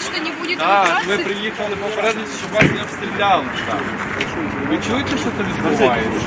сказать, что не будет Так, ми эвакуации? приїхали попередити, щоб вас не обстріляли там. Ви чуєте, що це відбувається?